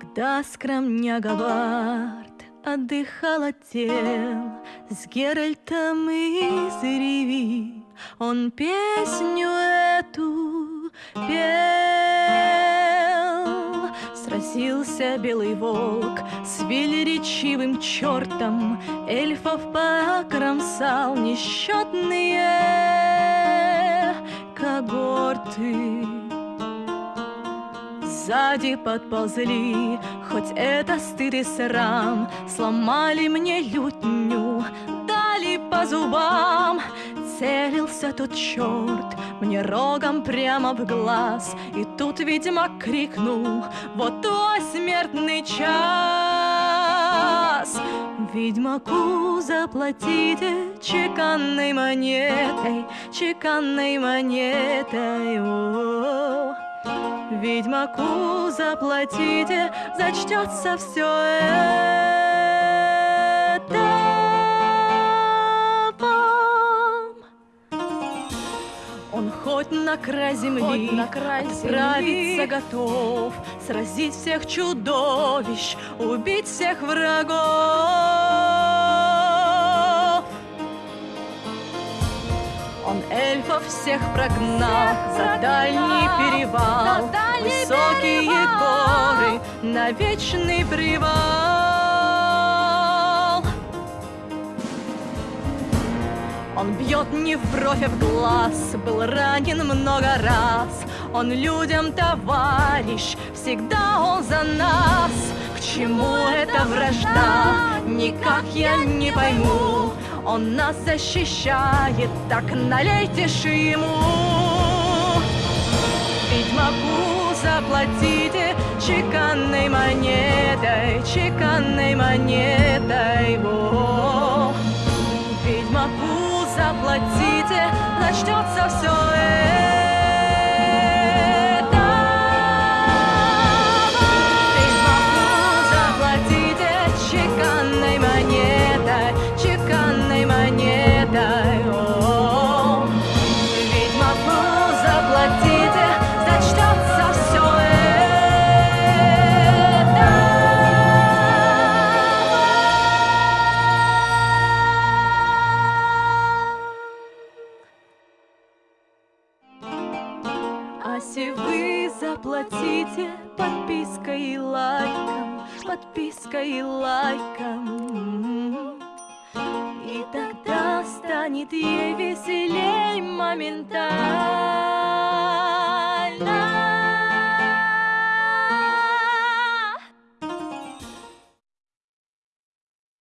Когда скромняга Барт отдыхал от тел С Геральтом из Риви Он песню эту пел. Сразился белый волк с велеречивым чертом Эльфов покромсал несчетные когорты Сзади подползли, хоть это стыд и срам, Сломали мне лютню, дали по зубам. Целился тот черт мне рогом прямо в глаз, И тут ведьмак крикнул, вот твой смертный час. Ведьмаку заплатите чеканной монетой, чеканной монетой. О -о -о. Ведьмаку заплатите, зачтется все это. Он хоть на край земли, хоть на край отправиться готов, сразить всех чудовищ, убить всех врагов. Эльфов всех прогнал за дальний перевал, Высокие горы на вечный привал. Он бьет не в бровь, а в глаз, был ранен много раз. Он людям товарищ, всегда он за нас. К чему эта вражда, никак я не пойму. Он нас защищает, так налейте ж ему. Ведьмаку заплатите чеканной монетой, чеканной монетой. О, ведьмаку заплатите, начнется все Если вы заплатите подпиской и лайком, подпиской и лайком, и тогда станет ей веселей моментально.